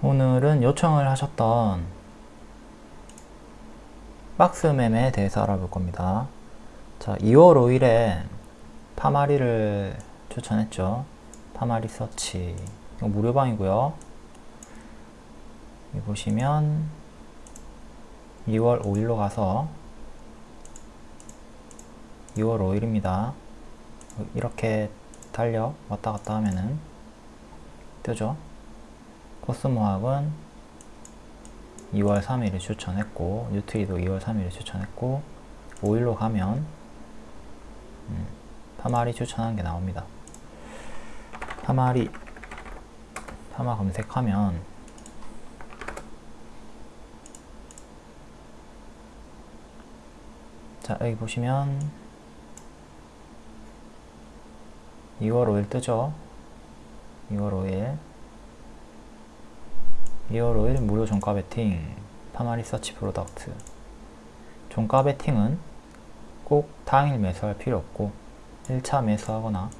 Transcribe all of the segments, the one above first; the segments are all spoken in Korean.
오늘은 요청을 하셨던 박스맴에 대해서 알아볼 겁니다. 자, 2월 5일에 파마리를 추천했죠. 파마리 서치. 이거 무료방이고요. 여기 보시면 2월 5일로 가서 2월 5일입니다. 이렇게 달려 왔다 갔다 하면은 뜨죠. 코스모학은 2월 3일을 추천했고 뉴트리도 2월 3일을 추천했고 5일로 가면 음, 파마리 추천한 게 나옵니다. 파마리 파마 검색하면 자 여기 보시면 2월 5일 뜨죠 2월 5일 2월 5일 무료 종가 베팅 파마리서치프로덕트. 종가 베팅은 꼭 당일 매수할 필요 없고 1차 매수하거나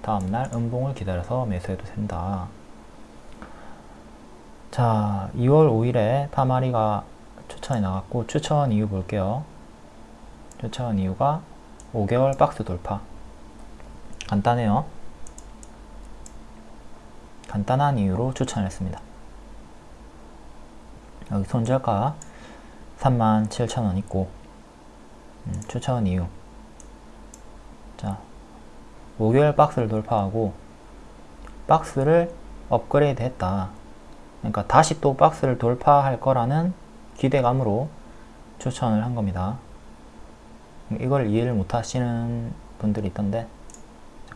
다음날 음봉을 기다려서 매수해도 된다. 자 2월 5일에 파마리가 추천이 나갔고 추천 이유 볼게요. 추천 이유가 5개월 박스 돌파. 간단해요. 간단한 이유로 추천했습니다 여기 손절가 37,000원 있고 음, 추천 이유. 자 5개월 박스를 돌파하고 박스를 업그레이드 했다. 그러니까 다시 또 박스를 돌파할 거라는 기대감으로 추천을 한 겁니다. 이걸 이해를 못 하시는 분들이 있던데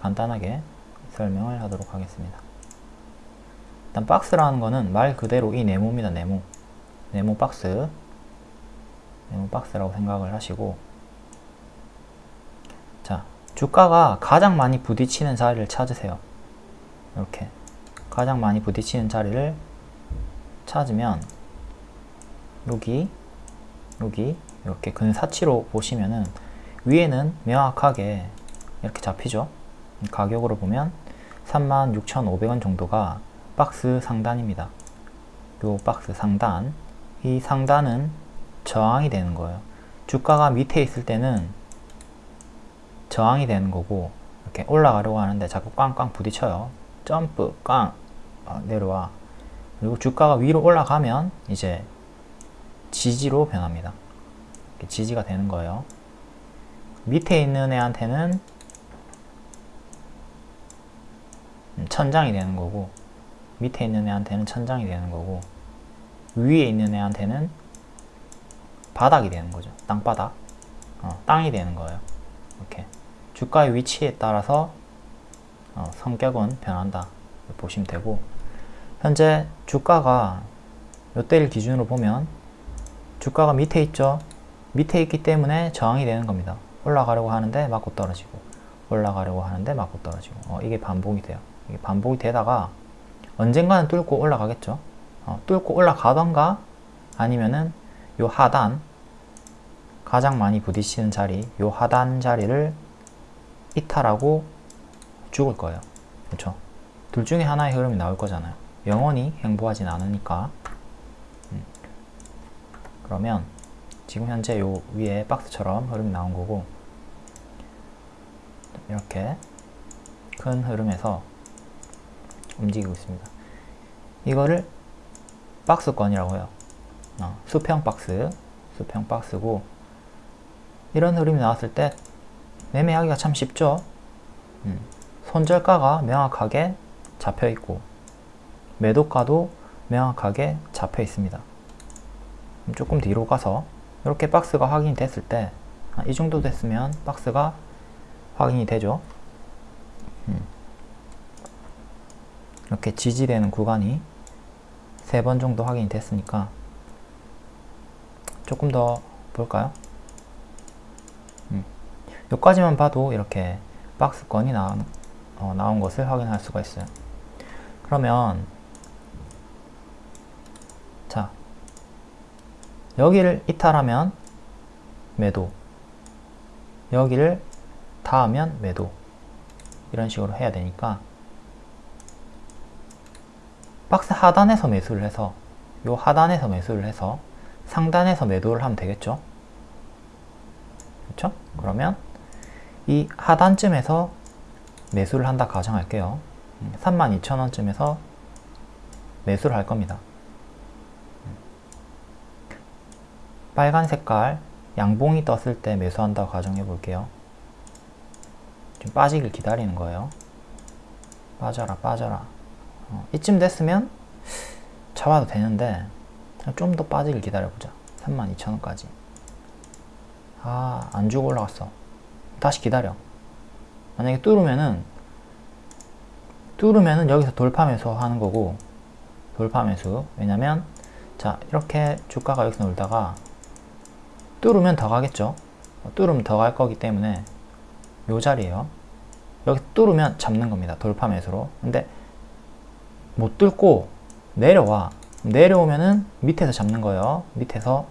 간단하게 설명을 하도록 하겠습니다. 일단 박스라는 거는 말 그대로 이 네모입니다 네모 네모 박스 네모 박스라고 생각을 하시고. 자 주가가 가장 많이 부딪히는 자리를 찾으세요. 이렇게. 가장 많이 부딪히는 자리를 찾으면 여기 여기 이렇게 근사치로 보시면은 위에는 명확하게 이렇게 잡히죠? 가격으로 보면 36,500원 정도가 박스 상단입니다. 요 박스 상단 이 상단은 저항이 되는 거예요. 주가가 밑에 있을 때는 저항이 되는 거고 이렇게 올라가려고 하는데 자꾸 꽝꽝 부딪혀요. 점프 꽝 어, 내려와. 그리고 주가가 위로 올라가면 이제 지지로 변합니다. 지지가 되는 거예요. 밑에 있는 애한테는 천장이 되는 거고 밑에 있는 애한테는 천장이 되는 거고 위에 있는 애한테는 바닥이 되는 거죠. 땅바닥. 어, 땅이 되는 거예요. 이렇게. 주가의 위치에 따라서 어, 성격은 변한다. 보시면 되고. 현재 주가가 요때를 기준으로 보면 주가가 밑에 있죠. 밑에 있기 때문에 저항이 되는 겁니다. 올라가려고 하는데 맞고 떨어지고 올라가려고 하는데 맞고 떨어지고. 어, 이게 반복이 돼요. 이게 반복이 되다가 언젠가는 뚫고 올라가겠죠 어, 뚫고 올라가던가 아니면은 요 하단 가장 많이 부딪히는 자리 요 하단 자리를 이탈하고 죽을 거예요. 그렇죠 둘 중에 하나의 흐름이 나올 거잖아요. 영원히 행보하진 않으니까. 음. 그러면 지금 현재 요 위에 박스처럼 흐름이 나온 거고 이렇게 큰 흐름에서 움직이고 있습니다. 이거를 박스권이라고 해요. 어, 수평 박스 수평 박스고. 이런 흐름이 나왔을 때 매매하기가 참 쉽죠? 음, 손절가가 명확하게 잡혀 있고 매도가도 명확하게 잡혀 있습니다. 조금 뒤로 가서 이렇게 박스가 확인이 됐을 때이 아, 정도 됐으면 박스가 확인이 되죠? 음. 이렇게 지지되는 구간이 세 번 정도 확인이 됐으니까 조금 더 볼까요? 음. 여기까지만 봐도 이렇게 박스권이 나온, 어, 나온 것을 확인할 수가 있어요 그러면 자 여기를 이탈하면 매도 여기를 닿으면 매도 이런 식으로 해야 되니까 박스 하단에서 매수를 해서 요 하단에서 매수를 해서 상단에서 매도를 하면 되겠죠? 그렇죠? 그러면 이 하단쯤에서 매수를 한다 가정할게요. 32,000원쯤에서 매수를 할 겁니다. 빨간 색깔 양봉이 떴을 때 매수한다고 가정해 볼게요. 좀 빠지길 기다리는 거예요. 빠져라 빠져라 어, 이쯤 됐으면 잡아도 되는데 좀 더 빠지길 기다려보자. 32,000원까지. 아 안주고 올라갔어. 다시 기다려. 만약에 뚫으면은 뚫으면은 여기서 돌파 매수 하는 거고 돌파 매수. 왜냐면 자 이렇게 주가가 여기서 놀다가 뚫으면 더 가겠죠? 뚫으면 더 갈 거기 때문에 요 자리에요. 여기 뚫으면 잡는 겁니다. 돌파 매수로. 근데 못 뚫고 내려와. 내려오면은 밑에서 잡는 거예요. 밑에서.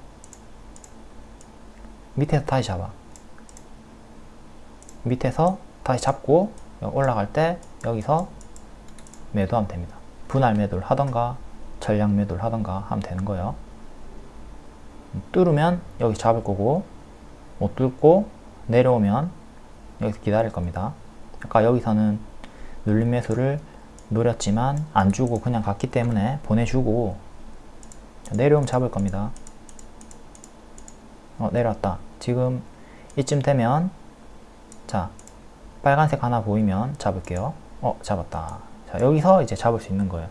밑에서 다시 잡아. 밑에서 다시 잡고 올라갈 때 여기서 매도하면 됩니다. 분할 매도를 하던가 전량 매도를 하던가 하면 되는 거예요. 뚫으면 여기 잡을 거고 못 뚫고 내려오면 여기서 기다릴 겁니다. 아까 여기서는 눌림 매수를 노렸지만 안 주고 그냥 갔기 때문에 보내주고 내려오면 잡을 겁니다. 어 내려왔다. 지금 이쯤 되면 자 빨간색 하나 보이면 잡을게요. 어 잡았다. 자 여기서 이제 잡을 수 있는 거예요.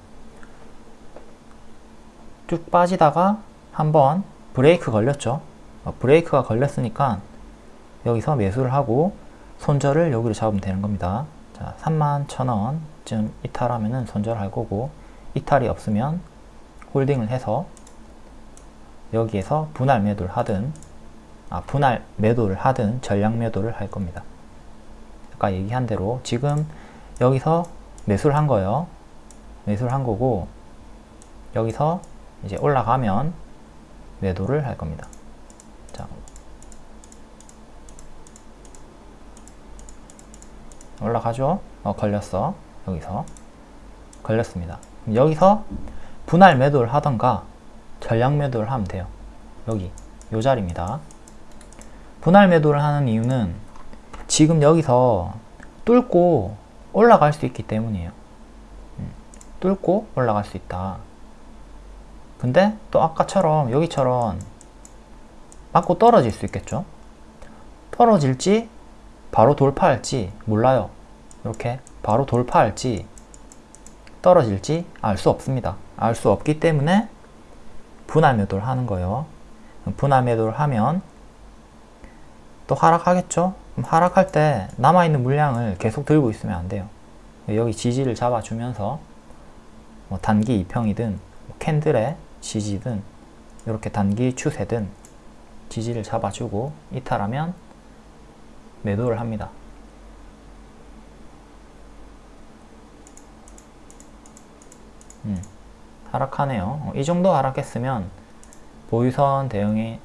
쭉 빠지다가 한번 브레이크 걸렸죠. 어, 브레이크가 걸렸으니까 여기서 매수를 하고 손절을 여기로 잡으면 되는 겁니다 자 31,000원쯤 이탈하면은 손절할 거고 이탈이 없으면 홀딩을 해서 여기에서 분할 매도를 하든 아 분할 매도를 하든 전량 매도를 할 겁니다. 아까 얘기한 대로 지금 여기서 매수를 한 거예요. 매수를 한 거고 여기서 이제 올라가면 매도를 할 겁니다 자 올라가죠? 어 걸렸어. 여기서. 걸렸습니다. 여기서 분할 매도를 하던가 전량 매도를 하면 돼요. 여기 요 자리입니다. 분할 매도를 하는 이유는 지금 여기서 뚫고 올라갈 수 있기 때문이에요. 음, 뚫고 올라갈 수 있다. 근데 또 아까처럼 여기처럼 맞고 떨어질 수 있겠죠? 떨어질지 바로 돌파할지 몰라요. 이렇게 바로 돌파할지 떨어질지 알 수 없습니다. 알 수 없기 때문에 분할 매도를 하는 거예요. 분할 매도를 하면 또 하락하겠죠? 하락할 때 남아있는 물량을 계속 들고 있으면 안 돼요. 여기 지지를 잡아주면서 뭐 단기 2평이든 뭐 캔들의 지지든 이렇게 단기 추세든 지지를 잡아주고 이탈하면 매도를 합니다. 음, 하락하네요. 어, 이 정도 하락했으면 보유선 대응이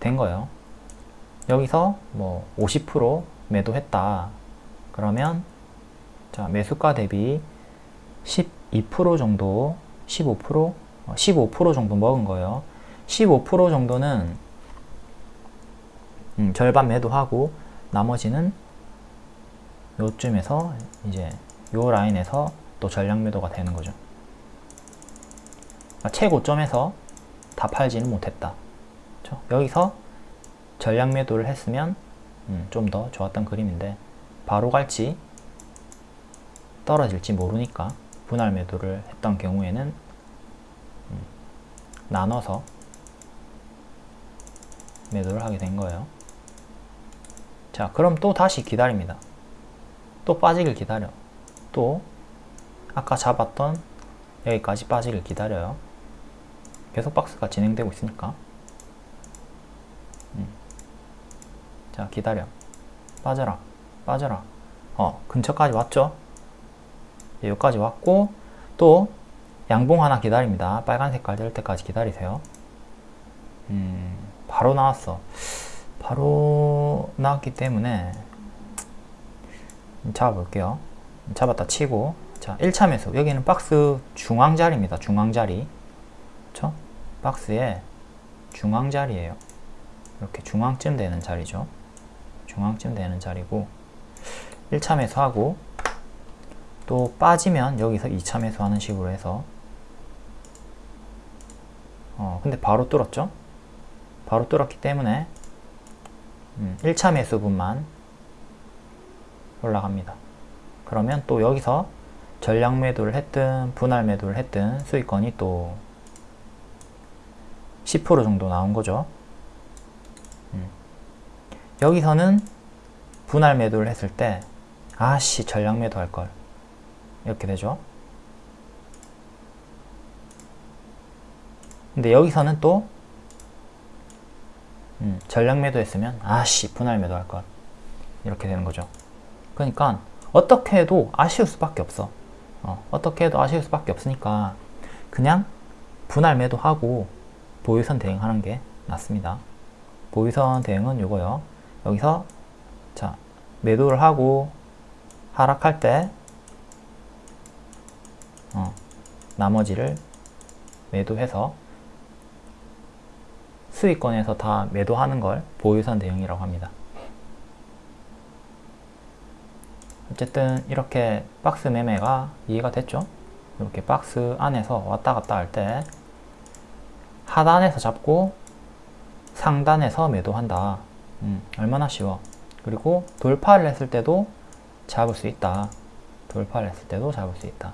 된 거예요. 여기서 뭐 50% 매도했다. 그러면 자 매수가 대비 12% 정도 15% 15% 정도 먹은 거예요. 15% 정도는 음, 절반 매도하고 나머지는 요쯤에서 이제 요 라인에서 또 전량 매도가 되는 거죠. 그러니까 최고점에서 다 팔지는 못했다. 그렇죠? 여기서 전량 매도를 했으면 음, 좀더 좋았던 그림인데 바로 갈지 떨어질지 모르니까 분할 매도를 했던 경우에는 음, 나눠서 매도를 하게 된 거예요. 자 그럼 또 다시 기다립니다. 또 빠지길 기다려. 또 아까 잡았던 여기까지 빠지길 기다려요. 계속 박스가 진행되고 있으니까. 음. 자 기다려. 빠져라. 빠져라. 어 근처까지 왔죠? 여기까지 왔고 또 양봉 하나 기다립니다. 빨간 색깔 될 때까지 기다리세요. 음 바로 나왔어 바로 나왔기 때문에 잡아볼게요. 잡았다 치고. 자 1차 매수 여기는 박스 중앙자리입니다. 중앙자리. 그쵸? 박스의 중앙자리에요. 이렇게 중앙쯤 되는 자리죠. 중앙쯤 되는 자리고 1차 매수하고 또 빠지면 여기서 2차 매수하는 식으로 해서 어 근데 바로 뚫었죠? 바로 뚫었기 때문에 음, 1차 매수분만 올라갑니다. 그러면 또 여기서 전량 매도를 했든 분할 매도를 했든 수익권이 또 10% 정도 나온 거죠. 음. 여기서는 분할 매도를 했을 때 아씨 전량 매도 할걸. 이렇게 되죠. 근데 여기서는 또 음, 전량 매도 했으면 아씨 분할 매도 할 걸 이렇게 되는 거죠. 그러니까 어떻게 해도 아쉬울 수밖에 없어. 어, 어떻게 해도 아쉬울 수밖에 없으니까 그냥 분할 매도하고 보유선 대응하는 게 낫습니다. 보유선 대응은 요거요. 여기서 자 매도를 하고 하락할 때 어, 나머지를 매도해서 수익권에서 다 매도하는 걸 보유선 대응이라고 합니다. 어쨌든 이렇게 박스 매매가 이해가 됐죠? 이렇게 박스 안에서 왔다 갔다 할 때 하단에서 잡고 상단에서 매도한다. 음, 얼마나 쉬워. 그리고 돌파를 했을 때도 잡을 수 있다. 돌파를 했을 때도 잡을 수 있다.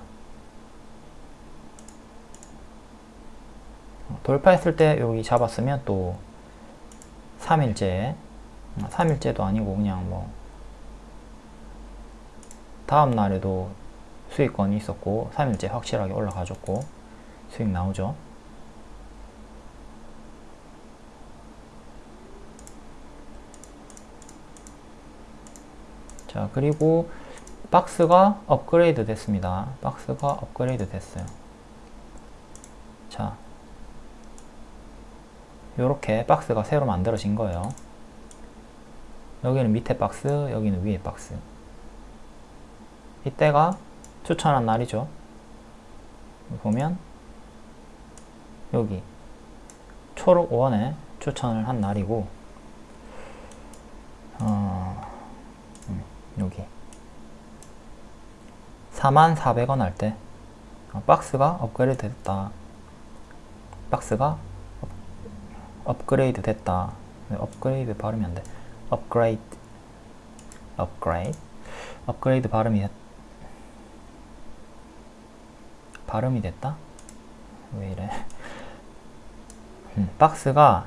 돌파했을 때 여기 잡았으면 또 3일째 3일째도 아니고 그냥 뭐 다음 날에도 수익권이 있었고 3일째 확실하게 올라가줬고 수익 나오죠. 자 그리고 박스가 업그레이드 됐습니다. 박스가 업그레이드 됐어요 자 이렇게 박스가 새로 만들어진 거예요. 여기는 밑에 박스, 여기는 위에 박스. 이때가 추천한 날이죠. 보면 여기 초록 5원에 추천을 한 날이고 어, 음, 여기 44,000원 할때 어, 박스가 업그레이드 됐다. 박스가 업그레이드 됐다. 업그레이드 발음이 안 돼. 업그레이드. 업그레이드. 업그레이드 발음이 발음이 됐다? 왜 이래? 음, 박스가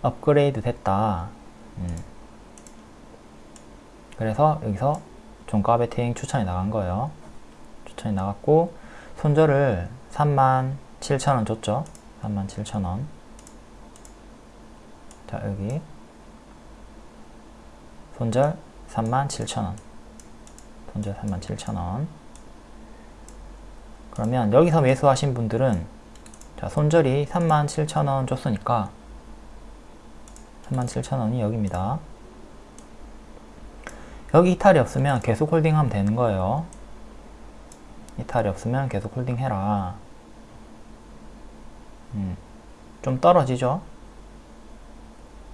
업그레이드 됐다. 음. 그래서 여기서 종가 베팅 추천이 나간 거예요. 추천이 나갔고 손절을 37,000원 줬죠. 37,000원. 자 여기. 손절 37,000원. 손절 37,000원. 그러면 여기서 매수하신 분들은 자 손절이 37,000원 줬으니까 37,000원이 여기입니다. 여기 이탈이 없으면 계속 홀딩하면 되는 거예요. 이탈이 없으면 계속 홀딩해라. 음, 좀 떨어지죠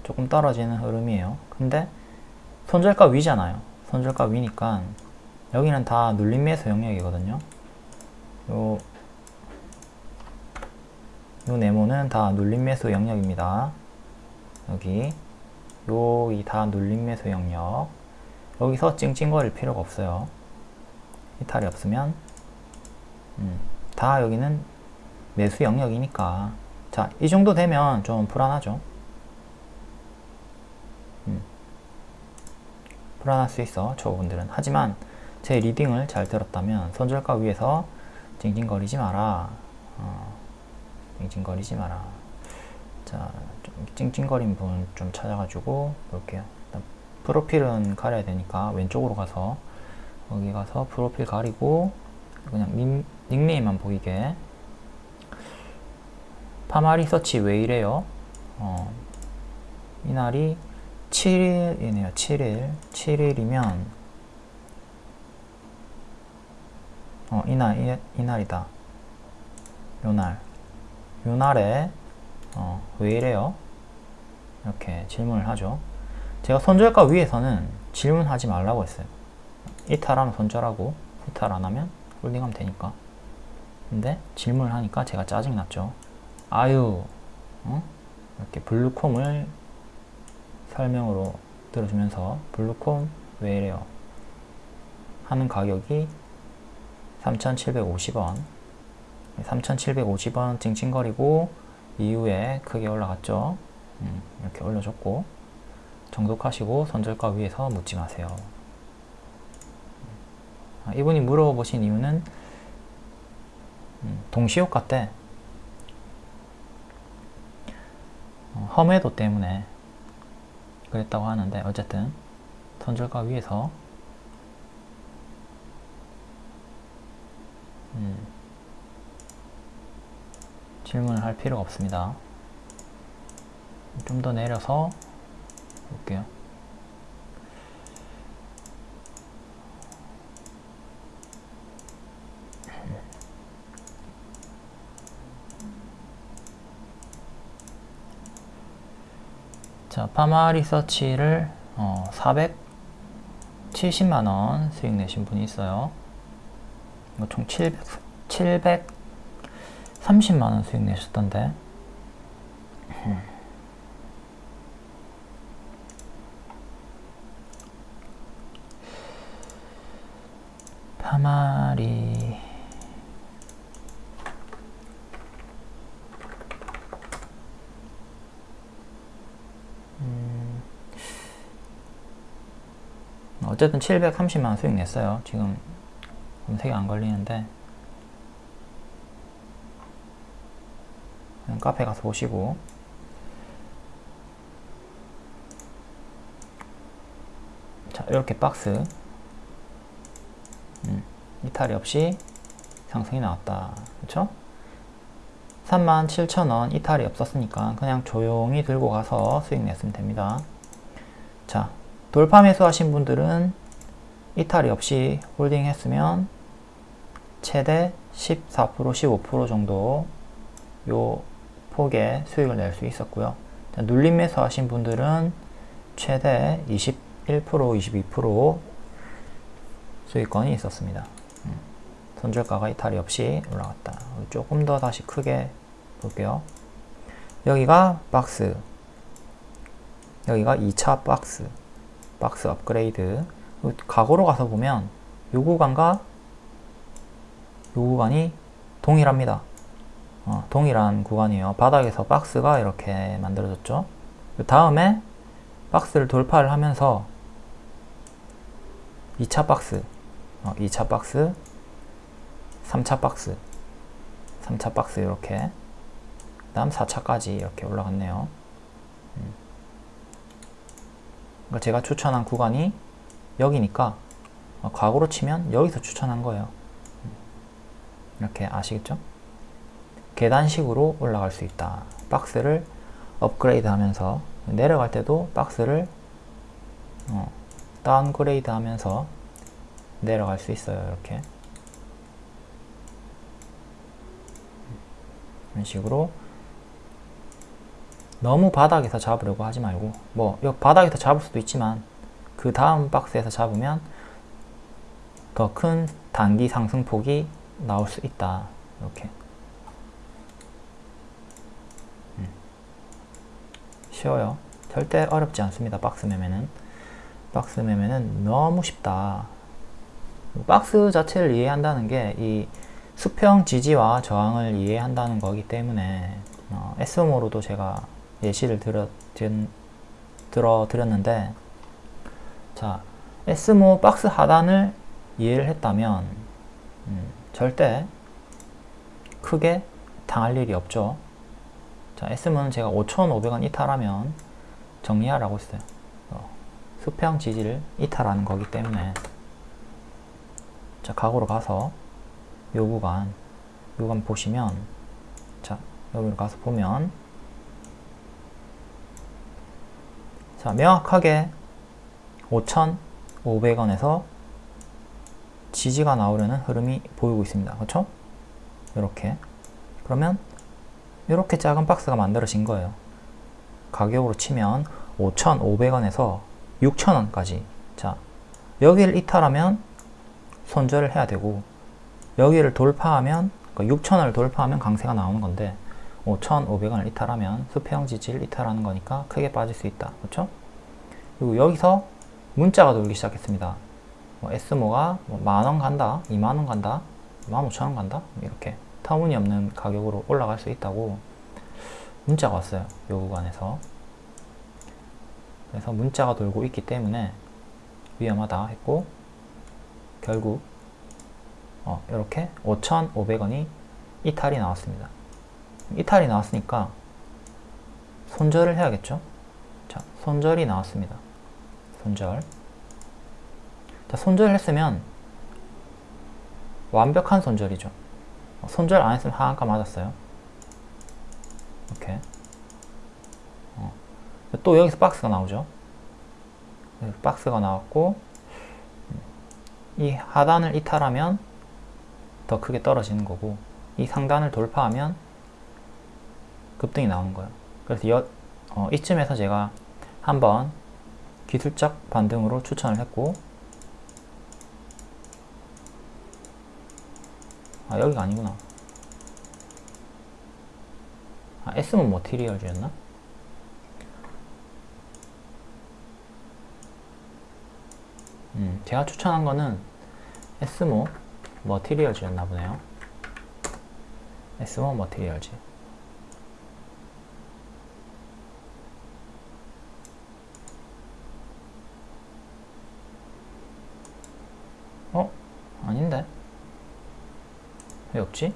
조금 떨어지는 흐름이에요. 근데 손절가 위잖아요. 손절가 위니까 여기는 다 눌림 매수 영역이거든요. 요, 요 네모는 다 눌림 매수 영역입니다. 여기. 요이 다 눌림 매수 영역. 여기서 찡찡거릴 필요가 없어요. 이탈이 없으면. 음, 다 여기는 매수 영역이니까. 자 이 정도 되면 좀 불안하죠 불안할 수 있어 초보분들은. 하지만 제 리딩을 잘 들었다면 손절가 위에서 징징거리지 마라. 어, 징징거리지 마라. 자, 좀 찡찡거린 부분 좀 찾아가지고 볼게요. 프로필은 가려야 되니까 왼쪽으로 가서 거기 가서 프로필 가리고 그냥 닉, 닉네임만 보이게. 파마리 서치 왜 이래요? 어, 이날이 7일이네요. 7일. 7일이면 어, 이날, 이, 이날이다. 요날. 요날에, 어, 왜 이래요? 이렇게 질문을 하죠. 제가 손절가 위에서는 질문하지 말라고 했어요. 이탈하면 손절하고, 이탈 안 하면 홀딩하면 되니까. 근데 질문을 하니까 제가 짜증났죠. 아유, 어? 이렇게 블루콤을 설명으로 들어주면서 블루콤 왜 이래요? 하는 가격이 3,750원 3,750원 찡찡거리고 이후에 크게 올라갔죠 음, 이렇게 올려줬고 정독하시고 손절가 위에서 묻지 마세요 아, 이분이 물어보신 이유는 음, 동시효과 때 어, 험해도 때문에 그랬다고 하는데 어쨌든 손절가 위에서 음, 질문을 할 필요가 없습니다. 좀 더 내려서 볼게요. 자, 파마 리서치를 어, 470만원 수익 내신 분이 있어요. 이거 총 700, 730만원 수익 내셨던데. 파마리 음, 어쨌든 730만원 수익 냈어요. 지금 검색이 안 걸리는데. 카페 가서 보시고. 자 이렇게 박스. 음, 이탈이 없이 상승이 나왔다. 그쵸? 37,000원 이탈이 없었으니까 그냥 조용히 들고 가서 수익 냈으면 됩니다. 자 돌파 매수하신 분들은 이탈이 없이 홀딩 했으면 최대 14% 15% 정도 요 폭의 수익을 낼 수 있었고요. 자, 눌림 매수 하신 분들은 최대 21% 22% 수익권이 있었습니다. 음, 손절가가 이탈이 없이 올라갔다. 조금 더 다시 크게 볼게요. 여기가 박스. 여기가 2차 박스 박스 업그레이드 과거로 가서 보면 요 구간과 요 구간이 동일합니다. 어, 동일한 구간이에요. 바닥에서 박스가 이렇게 만들어졌죠. 그 다음에 박스를 돌파를 하면서 2차 박스, 어, 2차 박스, 3차 박스, 3차 박스 이렇게 그 다음 4차까지 이렇게 올라갔네요. 음. 그러니까 제가 추천한 구간이 여기니까 어, 과거로 치면 여기서 추천한 거예요. 이렇게 아시겠죠? 계단식으로 올라갈 수 있다. 박스를 업그레이드 하면서 내려갈 때도 박스를 어, downgrade 하면서 내려갈 수 있어요. 이렇게 이런 식으로 너무 바닥에서 잡으려고 하지 말고 뭐 바닥에서 잡을 수도 있지만 그 다음 박스에서 잡으면 더 큰 단기 상승폭이 나올 수 있다. 이렇게 음. 쉬워요. 절대 어렵지 않습니다. 박스 매매는 박스 매매는 너무 쉽다. 박스 자체를 이해한다는 게 이 수평 지지와 저항을 이해한다는 거기 때문에 어, SMO로도 제가 예시를 들어, 들어 드렸는데 자 SMO 박스 하단을 이해를 했다면 음, 절대 크게 당할 일이 없죠. 자 S문은 제가 5,500원 이탈하면 정리하라고 했어요. 어, 수평 지지를 이탈하는 거기 때문에. 자 각오로 가서 요 구간 요 구간 보시면 자 여기로 가서 보면 자 명확하게 5,500원에서 지지가 나오려는 흐름이 보이고 있습니다. 그렇죠? 이렇게 그러면 이렇게 작은 박스가 만들어진 거예요. 가격으로 치면 5,500원에서 6,000원까지 자 여기를 이탈하면 손절을 해야 되고 여기를 돌파하면 그러니까 6,000원을 돌파하면 강세가 나오는 건데 5,500원을 이탈하면 수평 지지를 이탈하는 거니까 크게 빠질 수 있다. 그렇죠? 그리고 여기서 문자가 돌기 시작했습니다. 뭐 S모가 뭐 만원 간다, 2만원 간다, 15,000원 간다 이렇게 터무니없는 가격으로 올라갈 수 있다고 문자가 왔어요. 요 구간에서 그래서 문자가 돌고 있기 때문에 위험하다 했고 결국 어, 이렇게 5,500원이 이탈이 나왔습니다. 이탈이 나왔으니까 손절을 해야겠죠? 자, 손절이 나왔습니다. 손절. 자, 손절을 했으면 완벽한 손절이죠. 어, 손절 안 했으면 하한가 맞았어요. 이렇게. 어. 또 여기서 박스가 나오죠. 박스가 나왔고 이 하단을 이탈하면 더 크게 떨어지는 거고 이 상단을 돌파하면 급등이 나오는 거예요. 그래서 여, 어, 이쯤에서 제가 한번 기술적 반등으로 추천을 했고 아 여기가 아니구나 아 S문 머티리얼즈였나? 음, 제가 추천한 거는 S모 머티리얼즈였나 보네요 S모 머티리얼즈 어? 아닌데? 왜 없지?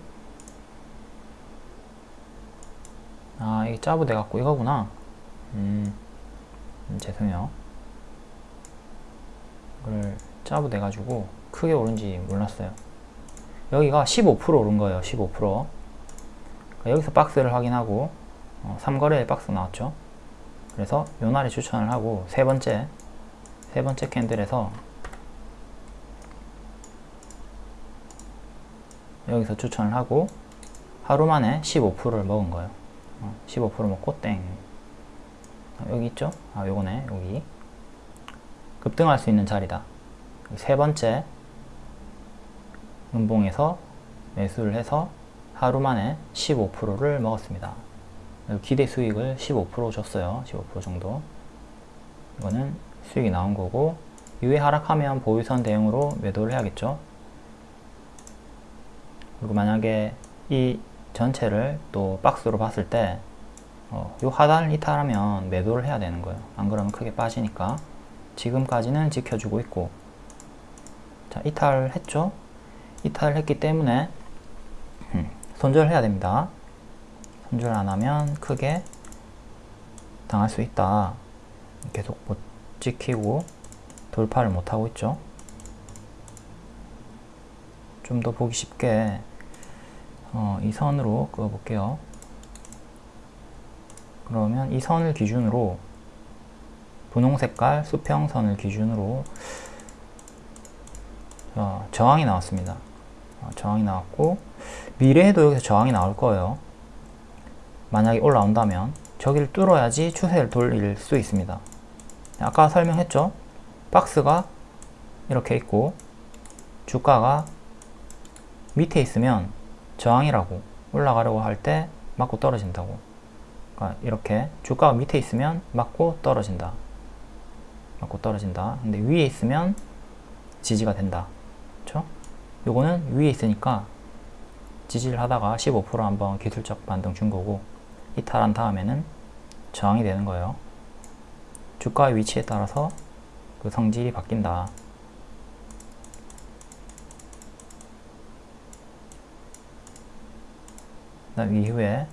아 이게 짜부 돼 갖고 이거구나. 음, 음 죄송해요. 이걸 짜부 돼 가지고 크게 오른지 몰랐어요. 여기가 15% 오른 거예요 15% 그러니까 여기서 박스를 확인하고 어, 3거래에 박스 나왔죠? 그래서 요 날에 추천을 하고 세 번째 세 번째 캔들에서 여기서 추천을 하고 하루 만에 15%를 먹은 거예요. 어, 15% 먹고 땡. 어, 여기 있죠? 아, 요거네. 여기. 급등할 수 있는 자리다. 세 번째 은봉에서 매수를 해서 하루 만에 15%를 먹었습니다. 기대 수익을 15% 줬어요. 15% 정도. 이거는 수익이 나온 거고 이후에 하락하면 보유선 대응으로 매도를 해야겠죠. 그리고 만약에 이 전체를 또 박스로 봤을 때, 어, 이 하단을 이탈하면 매도를 해야 되는 거예요. 안 그러면 크게 빠지니까. 지금까지는 지켜주고 있고, 자, 이탈을 했죠? 이탈을 했기 때문에, 음, 손절을 해야 됩니다. 손절 안 하면 크게 당할 수 있다. 계속 못 지키고 돌파를 못 하고 있죠. 좀 더 보기 쉽게 어, 이 선으로 그어 볼게요. 그러면 이 선을 기준으로 분홍 색깔 수평선을 기준으로 어, 저항이 나왔습니다. 어, 저항이 나왔고 미래에도 여기서 저항이 나올 거예요. 만약에 올라온다면 저기를 뚫어야지 추세를 돌릴 수 있습니다. 아까 설명했죠? 박스가 이렇게 있고 주가가 밑에 있으면 저항이라고 올라가려고 할 때 맞고 떨어진다고. 그러니까 이렇게 주가가 밑에 있으면 맞고 떨어진다. 맞고 떨어진다. 근데 위에 있으면 지지가 된다. 그쵸? 요거는 위에 있으니까 지지를 하다가 15% 한번 기술적 반등 준 거고 이탈한 다음에는 저항이 되는 거예요. 주가의 위치에 따라서 그 성질이 바뀐다 다음 이후에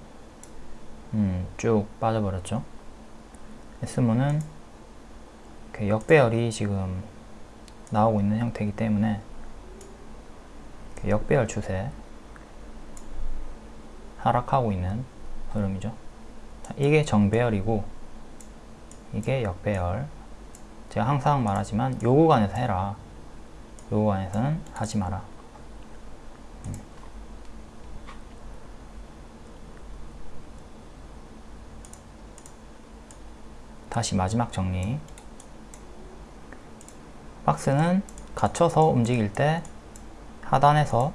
음, 쭉 빠져버렸죠. S문은 역배열이 지금 나오고 있는 형태이기 때문에 역배열 추세 하락하고 있는 흐름이죠. 이게 정배열이고 이게 역배열 제가 항상 말하지만 요 구간에서 해라 요 구간에서는 하지 마라. 다시 마지막 정리. 박스는 갇혀서 움직일 때 하단에서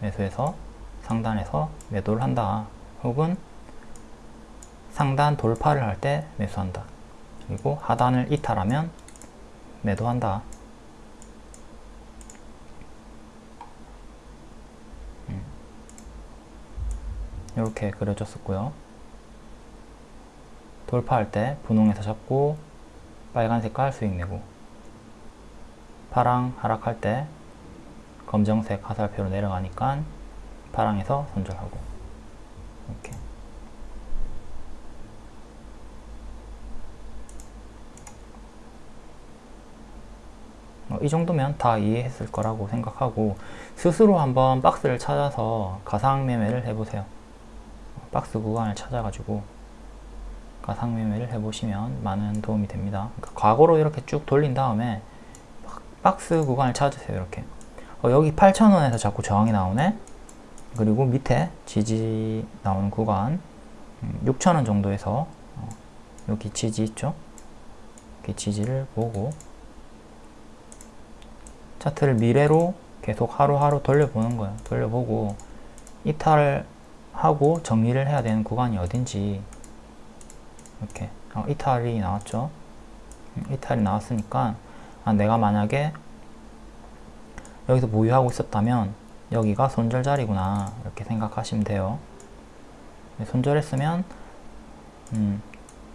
매수해서 상단에서 매도를 한다. 혹은 상단 돌파를 할 때 매수한다. 그리고 하단을 이탈하면 매도한다. 이렇게 그려졌었고요. 돌파할 때 분홍에서 잡고 빨간 색깔 수익 내고 파랑 하락할 때 검정색 화살표로 내려가니까 파랑에서 손절하고. 이렇게. 어, 이 정도면 다 이해했을 거라고 생각하고 스스로 한번 박스를 찾아서 가상 매매를 해보세요. 박스 구간을 찾아가지고 가상 매매를 해보시면 많은 도움이 됩니다. 그러니까 과거로 이렇게 쭉 돌린 다음에 박스 구간을 찾으세요. 이렇게 어, 여기 8,000원에서 자꾸 저항이 나오네. 그리고 밑에 지지 나오는 구간 6,000원 음, 정도에서 어, 여기 지지 있죠? 이렇게 지지를 보고 차트를 미래로 계속 하루하루 돌려보는 거예요. 돌려보고 이탈하고 정리를 해야 되는 구간이 어딘지 이렇게. 어, 이탈이 나왔죠. 음, 이탈이 나왔으니까 아, 내가 만약에 여기서 보유하고 있었다면 여기가 손절 자리구나 이렇게 생각하시면 돼요. 네, 손절했으면 음,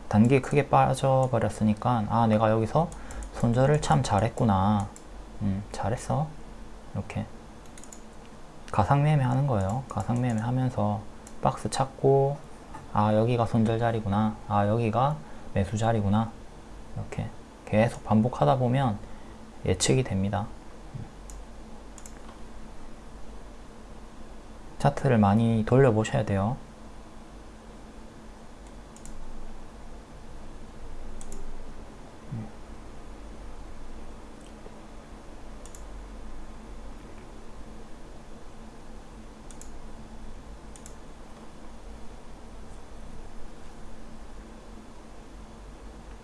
단기 크게 빠져버렸으니까 아 내가 여기서 손절을 참 잘했구나. 음, 잘했어. 이렇게. 가상매매 하는 거예요. 가상매매 하면서 박스 찾고 아 여기가 손절 자리구나. 아 여기가 매수 자리구나. 이렇게 계속 반복하다 보면 예측이 됩니다. 차트를 많이 돌려 보셔야 돼요